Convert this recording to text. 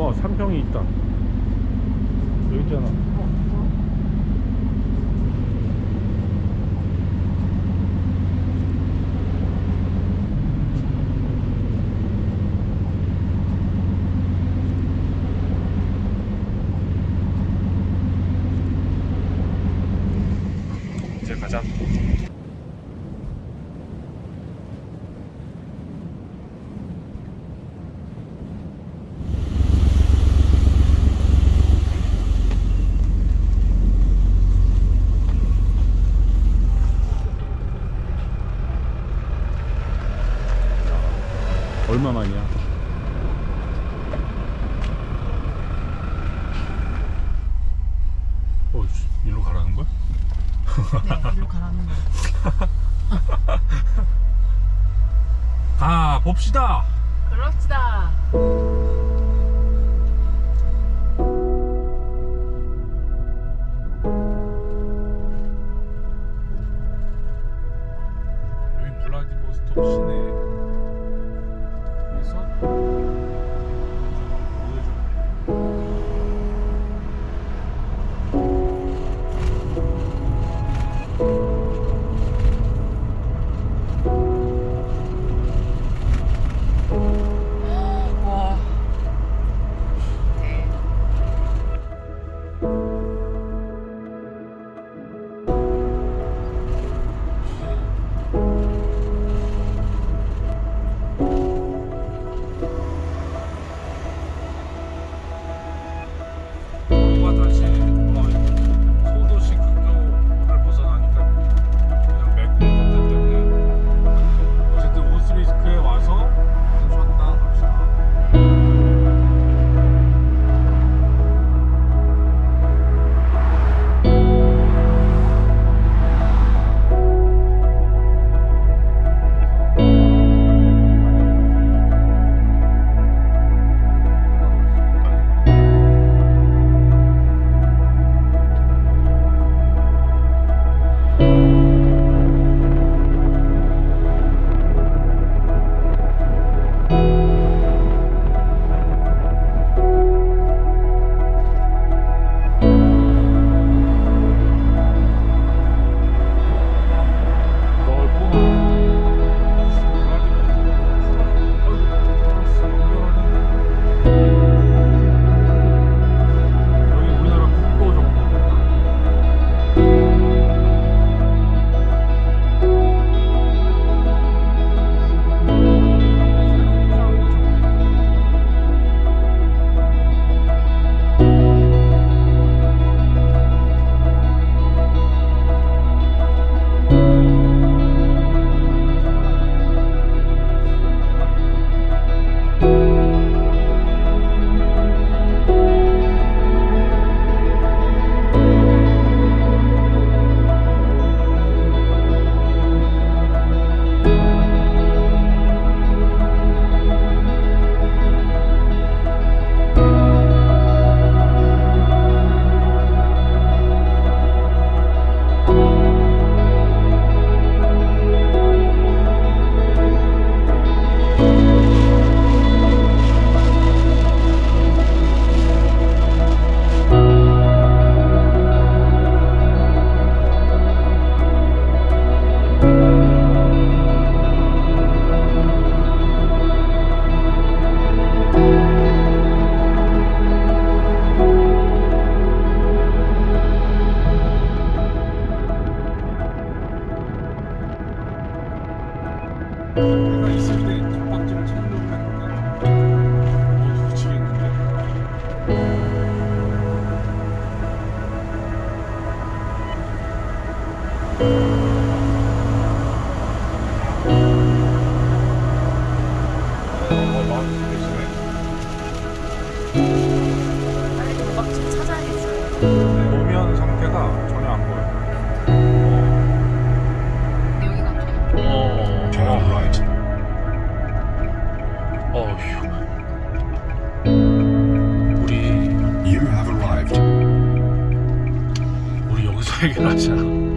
뭐 상평이 있다. 여기 있잖아. 어. 얼마 만이야? 어 일로 가라는 거야? 네 일로 가라는 거야 가 아, 봅시다. 그럽시다. 시내 우리 You have arrived. 우리 여기서 해결하자.